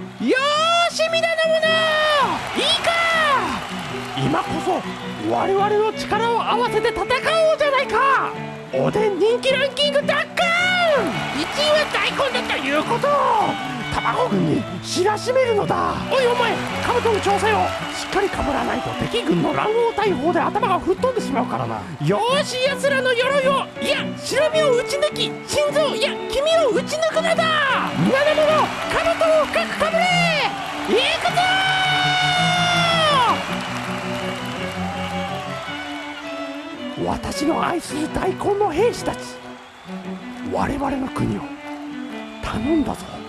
よーし皆の者いいか今こそ我々の力を合わせて戦おうじゃないかおでん人気ランキング奪還1位は大根だということを卵軍に知らしめるのだおいお前カブトの調整をしっかりかぶらないと敵軍の乱暴大砲で頭が吹っ飛んでしまうからなよーし奴らの鎧をいや白身を打ち抜き心臓いや君を打ち抜くのだ皆の者カブトを深く私の愛する大根の兵士たち我々の国を頼んだぞ。